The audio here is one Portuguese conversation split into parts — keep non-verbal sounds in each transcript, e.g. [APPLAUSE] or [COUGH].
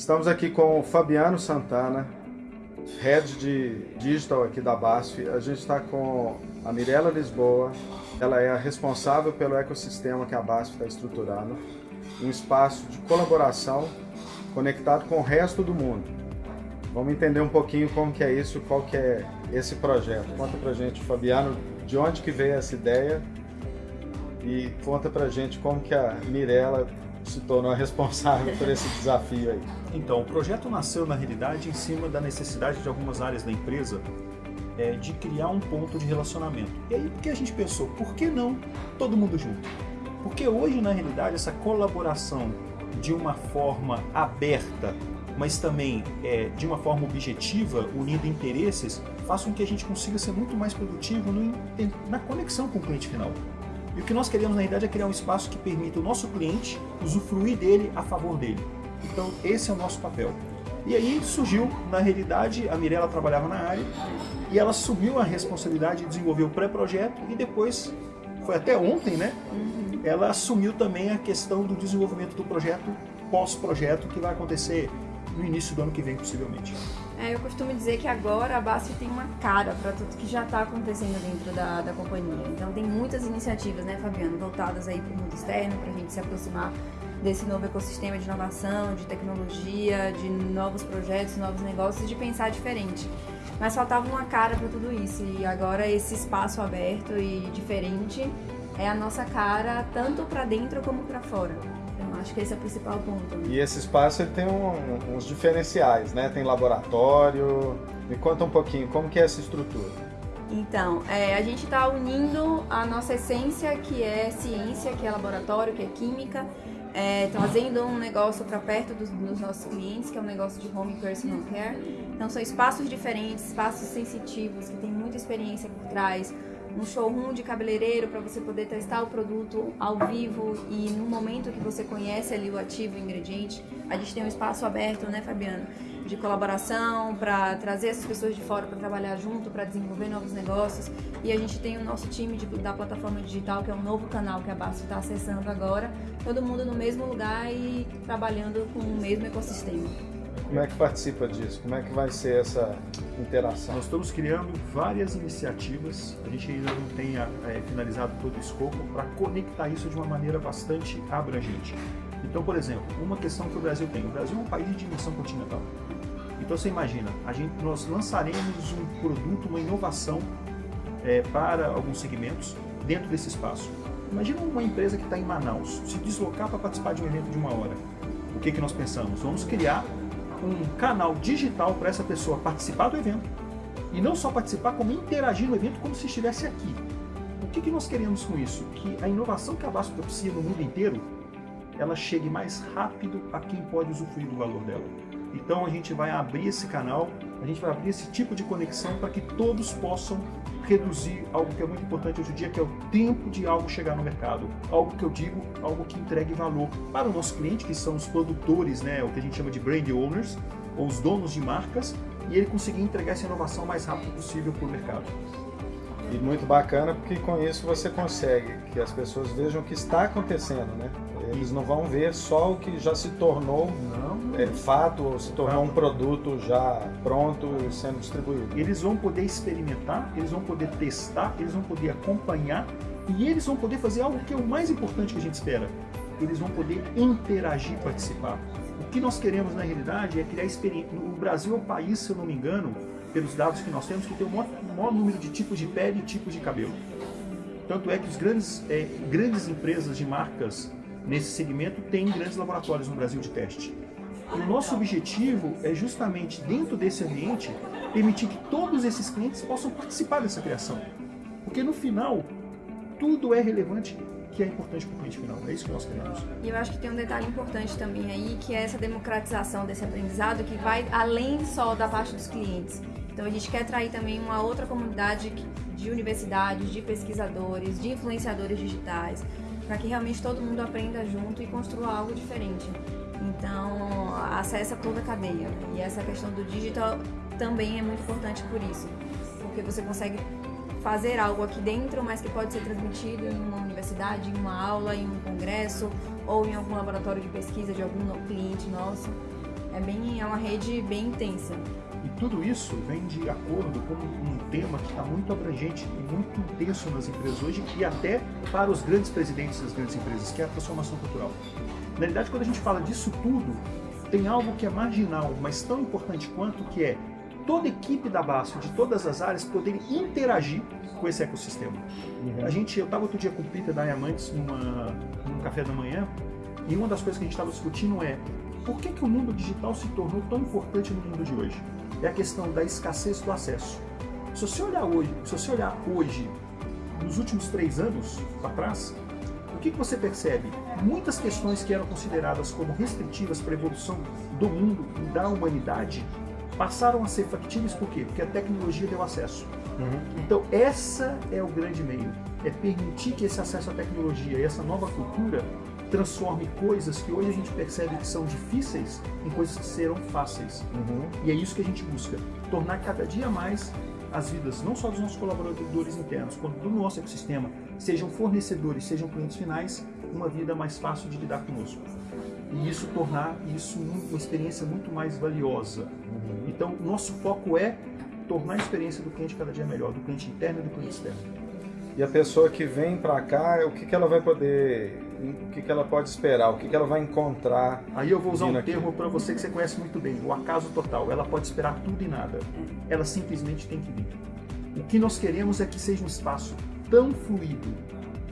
Estamos aqui com o Fabiano Santana, Head de Digital aqui da BASF. A gente está com a Mirella Lisboa, ela é a responsável pelo ecossistema que a BASF está estruturando, um espaço de colaboração conectado com o resto do mundo. Vamos entender um pouquinho como que é isso, qual que é esse projeto. Conta pra gente, Fabiano, de onde que veio essa ideia e conta pra gente como que a Mirella se tornou responsável por esse desafio aí. Então, o projeto nasceu na realidade em cima da necessidade de algumas áreas da empresa é, de criar um ponto de relacionamento. E aí, porque a gente pensou, por que não todo mundo junto? Porque hoje, na realidade, essa colaboração de uma forma aberta, mas também é, de uma forma objetiva, unindo interesses, faz com que a gente consiga ser muito mais produtivo no, na conexão com o cliente final. E o que nós queremos, na realidade, é criar um espaço que permita o nosso cliente usufruir dele a favor dele. Então, esse é o nosso papel. E aí surgiu, na realidade, a Mirella trabalhava na área e ela assumiu a responsabilidade de desenvolver o pré-projeto e depois, foi até ontem, né? Ela assumiu também a questão do desenvolvimento do projeto pós-projeto que vai acontecer no início do ano que vem, possivelmente. É, eu costumo dizer que agora a BASF tem uma cara para tudo que já está acontecendo dentro da, da companhia. Então tem muitas iniciativas, né, Fabiano, voltadas aí para o mundo externo, para a gente se aproximar desse novo ecossistema de inovação, de tecnologia, de novos projetos, novos negócios, de pensar diferente. Mas faltava uma cara para tudo isso e agora esse espaço aberto e diferente é a nossa cara tanto para dentro como para fora. Então acho que esse é o principal ponto. Né? E esse espaço ele tem um, uns diferenciais, né? Tem laboratório. Me conta um pouquinho como que é essa estrutura. Então, é, a gente está unindo a nossa essência, que é ciência, que é laboratório, que é química, é, trazendo um negócio para perto dos, dos, nossos clientes, que é um negócio de home personal care. Então são espaços diferentes, espaços sensitivos, que tem muita experiência por trás, um showroom de cabeleireiro para você poder testar o produto ao vivo e no momento que você conhece ali o ativo, o ingrediente. A gente tem um espaço aberto, né, Fabiano? de colaboração, para trazer essas pessoas de fora para trabalhar junto, para desenvolver novos negócios. E a gente tem o nosso time de, da plataforma digital, que é um novo canal que a Basto está acessando agora. Todo mundo no mesmo lugar e trabalhando com o mesmo ecossistema. Como é que participa disso? Como é que vai ser essa interação? Nós estamos criando várias iniciativas, a gente ainda não tem é, finalizado todo o escopo, para conectar isso de uma maneira bastante abrangente. Então, por exemplo, uma questão que o Brasil tem. O Brasil é um país de dimensão continental. Então você imagina, a gente, nós lançaremos um produto, uma inovação é, para alguns segmentos dentro desse espaço. Imagina uma empresa que está em Manaus, se deslocar para participar de um evento de uma hora. O que, que nós pensamos? Vamos criar um canal digital para essa pessoa participar do evento. E não só participar, como interagir no evento como se estivesse aqui. O que, que nós queremos com isso? Que a inovação que a Vasco propicia no mundo inteiro, ela chegue mais rápido a quem pode usufruir do valor dela. Então a gente vai abrir esse canal, a gente vai abrir esse tipo de conexão para que todos possam reduzir algo que é muito importante hoje em dia, que é o tempo de algo chegar no mercado. Algo que eu digo, algo que entregue valor para o nosso cliente, que são os produtores, né, o que a gente chama de brand owners, ou os donos de marcas, e ele conseguir entregar essa inovação o mais rápido possível para o mercado. E muito bacana porque com isso você consegue que as pessoas vejam o que está acontecendo, né? Eles não vão ver só o que já se tornou não, é, fato ou se tornou um produto já pronto e sendo distribuído. Eles vão poder experimentar, eles vão poder testar, eles vão poder acompanhar e eles vão poder fazer algo que é o mais importante que a gente espera. Eles vão poder interagir, participar. O que nós queremos na realidade é criar experiência. O Brasil é o país, se eu não me engano, pelos dados que nós temos, que tem o maior, o maior número de tipos de pele e tipos de cabelo. Tanto é que os grandes, é, grandes empresas de marcas nesse segmento têm grandes laboratórios no Brasil de teste. O nosso objetivo é justamente, dentro desse ambiente, permitir que todos esses clientes possam participar dessa criação. Porque no final, tudo é relevante que é importante para o cliente final. É isso que nós queremos. E eu acho que tem um detalhe importante também aí, que é essa democratização desse aprendizado, que vai além só da parte dos clientes. Então a gente quer atrair também uma outra comunidade de universidades, de pesquisadores, de influenciadores digitais, para que realmente todo mundo aprenda junto e construa algo diferente. Então, acessa toda a cadeia. E essa questão do digital também é muito importante por isso, porque você consegue fazer algo aqui dentro, mas que pode ser transmitido em uma universidade, em uma aula, em um congresso ou em algum laboratório de pesquisa de algum cliente nosso. É bem, é uma rede bem intensa. E tudo isso vem de acordo com um tema que está muito abrangente e muito intenso nas empresas hoje e até para os grandes presidentes das grandes empresas, que é a transformação cultural. Na realidade, quando a gente fala disso tudo, tem algo que é marginal, mas tão importante quanto, que é toda a equipe da BASF, de todas as áreas, poder interagir com esse ecossistema. Uhum. A gente, eu estava outro dia com o Peter da Diamantes numa, num café da manhã, e uma das coisas que a gente estava discutindo é por que, que o mundo digital se tornou tão importante no mundo de hoje? É a questão da escassez do acesso. Se você olhar hoje, se você olhar hoje, nos últimos três anos para trás, o que, que você percebe? Muitas questões que eram consideradas como restritivas para a evolução do mundo e da humanidade passaram a ser factíveis por quê? Porque a tecnologia deu acesso. Uhum. Então, essa é o grande meio. É permitir que esse acesso à tecnologia e essa nova cultura transforme coisas que hoje a gente percebe que são difíceis em coisas que serão fáceis. Uhum. E é isso que a gente busca. Tornar cada dia mais as vidas, não só dos nossos colaboradores internos, quanto do nosso ecossistema, sejam fornecedores, sejam clientes finais, uma vida mais fácil de lidar conosco. E isso tornar isso uma experiência muito mais valiosa. Uhum. Então, nosso foco é tornar a experiência do cliente cada dia melhor, do cliente interno e do cliente externo. E a pessoa que vem para cá, o que, que ela vai poder, o que, que ela pode esperar, o que, que ela vai encontrar? Aí eu vou usar um aqui. termo para você que você conhece muito bem, o acaso total. Ela pode esperar tudo e nada. Ela simplesmente tem que vir. O que nós queremos é que seja um espaço tão fluido,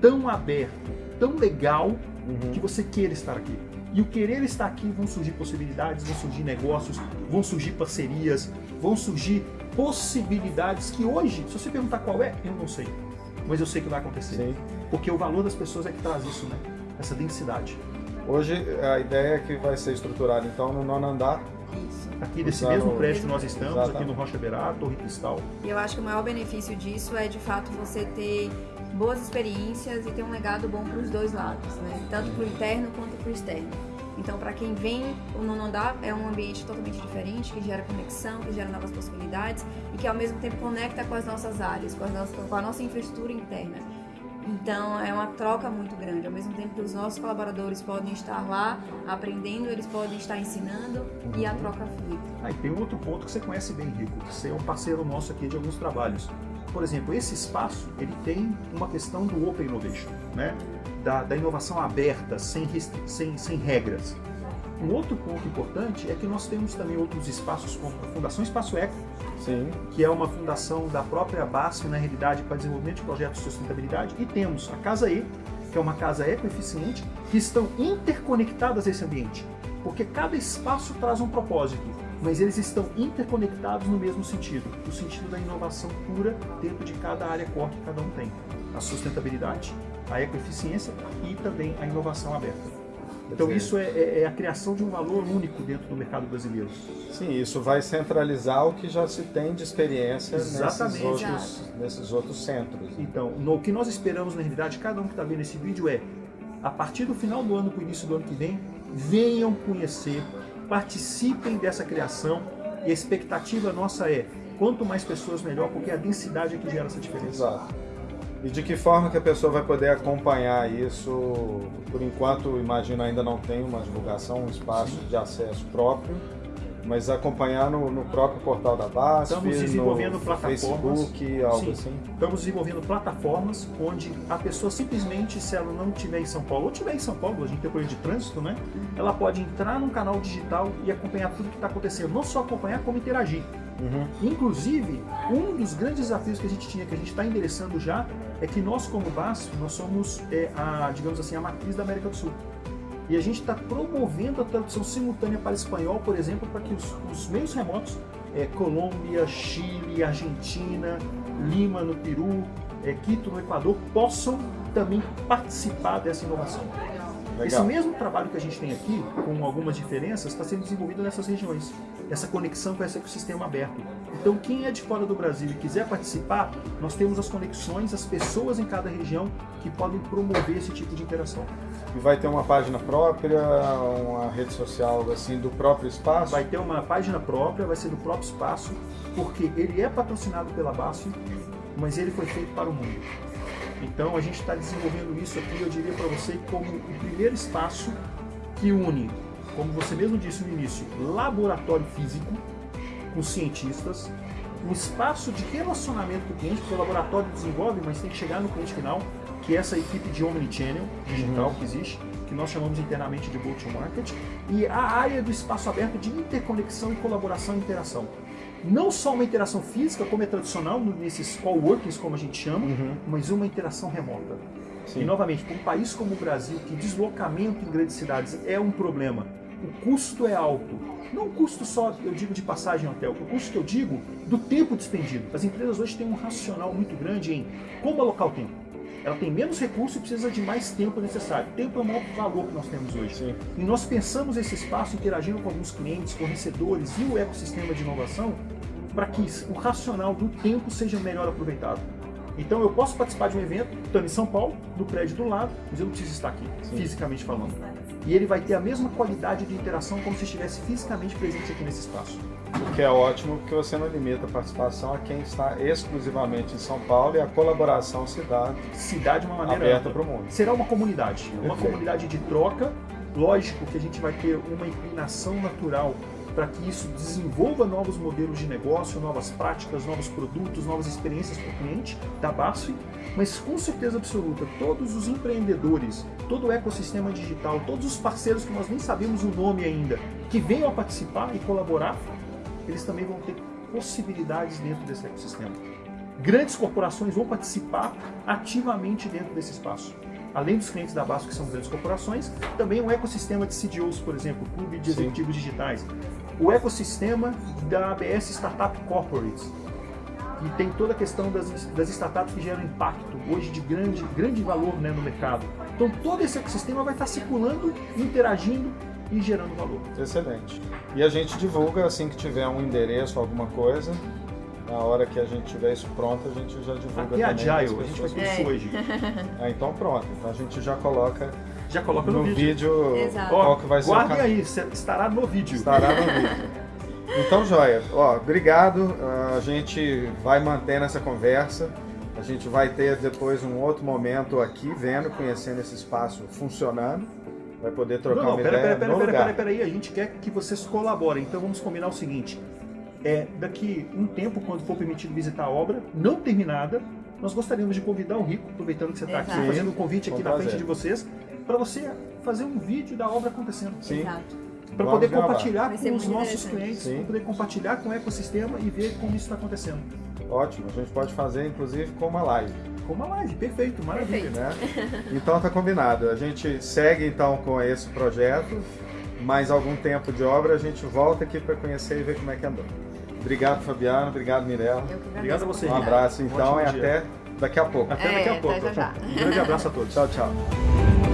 tão aberto, tão legal, uhum. que você queira estar aqui. E o querer estar aqui vão surgir possibilidades, vão surgir negócios, vão surgir parcerias, vão surgir possibilidades que hoje, se você perguntar qual é, eu não sei. Mas eu sei que vai acontecer. Sim. Porque o valor das pessoas é que traz isso, né? Essa densidade. Hoje a ideia é que vai ser estruturada então no nono andar. Isso. Aqui desse mesmo prédio que nós estamos, Exatamente. aqui no Rocha Berá, Torre Cristal. E eu acho que o maior benefício disso é de fato você ter boas experiências e ter um legado bom para os dois lados, né? tanto para o interno quanto para o externo. Então, para quem vem, o nono andar é um ambiente totalmente diferente, que gera conexão, que gera novas possibilidades e que ao mesmo tempo conecta com as nossas áreas, com, nossas, com a nossa infraestrutura interna. Então é uma troca muito grande. Ao mesmo tempo que os nossos colaboradores podem estar lá aprendendo, eles podem estar ensinando e a troca flui. Ah, e tem um outro ponto que você conhece bem, Rico, que você é um parceiro nosso aqui de alguns trabalhos por exemplo, esse espaço ele tem uma questão do Open Innovation, né? Da, da inovação aberta, sem, sem, sem regras. Um outro ponto importante é que nós temos também outros espaços, como a Fundação Espaço Eco, Sim. que é uma fundação da própria BASF, na realidade, para desenvolvimento de projetos de sustentabilidade, e temos a Casa E, que é uma casa ecoeficiente, que estão interconectadas a esse ambiente, porque cada espaço traz um propósito mas eles estão interconectados no mesmo sentido, no sentido da inovação pura dentro de cada área core que cada um tem. A sustentabilidade, a ecoeficiência e também a inovação aberta. Então isso é, é, é, a criação de um valor único dentro do mercado brasileiro. Sim, isso vai centralizar o que já se tem de experiência nesses outros, nesses outros centros. Então, no, o que nós esperamos na realidade, cada um que está vendo esse vídeo é, a partir do final do ano para o início do ano que vem, venham conhecer participem dessa criação e a expectativa nossa é quanto mais pessoas melhor, porque é a densidade é que gera essa diferença. Exato. E de que forma que a pessoa vai poder acompanhar isso? Por enquanto, imagino ainda não tem uma divulgação, um espaço de acesso próprio mas acompanhar no, no, próprio portal da BASF, Estamos desenvolvendo no plataformas, Facebook, algo sim, assim? Estamos desenvolvendo plataformas onde a pessoa simplesmente, se ela não estiver em São Paulo, ou estiver em São Paulo, a gente tem coisa de trânsito, né? Ela pode entrar num canal digital e acompanhar tudo que está acontecendo. Não só acompanhar, como interagir. Uhum. Inclusive, um dos grandes desafios que a gente tinha, que a gente está endereçando já, é que nós como BASF, nós somos, é, a, digamos assim, a matriz da América do Sul. E a gente está promovendo a tradução simultânea para espanhol, por exemplo, para que os, os meios remotos, é, Colômbia, Chile, Argentina, Lima no Peru, é, Quito no Equador, possam também participar dessa inovação. Legal. Esse mesmo trabalho que a gente tem aqui, com algumas diferenças, está sendo desenvolvido nessas regiões. Essa conexão com esse ecossistema aberto. Então, quem é de fora do Brasil e quiser participar, nós temos as conexões, as pessoas em cada região que podem promover esse tipo de interação. E vai ter uma página própria, uma rede social assim do próprio espaço? Vai ter uma página própria, vai ser do próprio espaço, porque ele é patrocinado pela BASF, mas ele foi feito para o mundo. Então a gente está desenvolvendo isso aqui, eu diria para você, como o primeiro espaço que une como você mesmo disse no início, laboratório físico, com cientistas, um espaço de relacionamento com o cliente, porque o laboratório desenvolve, mas tem que chegar no cliente final, que é essa equipe de Omnichannel digital uhum. que existe, que nós chamamos internamente de Go-to-Market, e a área do espaço aberto de interconexão e colaboração e interação. Não só uma interação física, como é tradicional nesses coworkings, como a gente chama, uhum. mas uma interação remota. Sim. E novamente, para um país como o Brasil, que deslocamento em grandes cidades é um problema, o custo é alto. Não o custo só, eu digo, de passagem hotel, o custo que eu digo do tempo despendido. As empresas hoje têm um racional muito grande em como alocar o tempo. Ela tem menos recurso e precisa de mais tempo necessário. Tempo é o maior valor que nós temos hoje. Sim. E nós pensamos esse espaço interagindo com alguns clientes, fornecedores e o ecossistema de inovação para que o racional do tempo seja melhor aproveitado. Então eu posso participar de um evento, estando em São Paulo, no prédio do lado, mas eu não preciso estar aqui, Sim. fisicamente falando. E ele vai ter a mesma qualidade de interação como se estivesse fisicamente presente aqui nesse espaço. O que é ótimo, porque você não limita a participação a quem está exclusivamente em São Paulo e a colaboração se dá, se dá de uma maneira aberta para o mundo. Será uma comunidade, Perfeito. uma comunidade de troca. Lógico que a gente vai ter uma inclinação natural para que isso desenvolva novos modelos de negócio, novas práticas, novos produtos, novas experiências para o cliente da BASF, mas com certeza absoluta, todos os empreendedores, todo o ecossistema digital, todos os parceiros que nós nem sabemos o nome ainda, que venham a participar e colaborar, eles também vão ter possibilidades dentro desse ecossistema. Grandes corporações vão participar ativamente dentro desse espaço além dos clientes da BASF, que são grandes corporações, também um ecossistema de CDOs, por exemplo, Clube de Executivos Sim. Digitais, o ecossistema da ABS Startup Corporates, que tem toda a questão das, das startups que geram impacto, hoje de grande, grande valor né, no mercado. Então todo esse ecossistema vai estar circulando, interagindo e gerando valor. Excelente. E a gente divulga assim que tiver um endereço, alguma coisa, na hora que a gente tiver isso pronto, a gente já divulga Aqui também. Agile, a gente vai ter isso é. hoje. [LAUGHS] Ah, então pronto. Então a gente já coloca já coloca no, no vídeo, vídeo Exato. qual que vai ser Guardem aí, estará no vídeo. Estará no vídeo. Então, joia. Ó, obrigado. A gente vai mantendo essa conversa. A gente vai ter depois um outro momento aqui, vendo, conhecendo esse espaço funcionando. Vai poder trocar não, não, uma pera, ideia pera, no pera, lugar. Pera, pera, aí, a gente quer que vocês colaborem. Então vamos combinar o seguinte. É, daqui um tempo, quando for permitido visitar a obra, não terminada, nós gostaríamos de convidar o Rico, aproveitando que você está aqui, fazendo o um convite aqui na frente de vocês, para você fazer um vídeo da obra acontecendo. Sim. Exato. Para poder compartilhar com os nossos clientes, para poder compartilhar com o ecossistema e ver como isso está acontecendo. Ótimo, a gente pode fazer inclusive com uma live. Com uma live, perfeito, maravilha. Perfeito. Né? [LAUGHS] Então tá combinado. A gente segue então com esse projeto, mais algum tempo de obra a gente volta aqui para conhecer e ver como é que andou. Obrigado, Fabiano. Obrigado, Mirella. Obrigado a você. Um abraço então e até daqui a pouco. Até é, daqui a pouco. Já, já. Um grande abraço a todos. Tchau, tchau. [LAUGHS]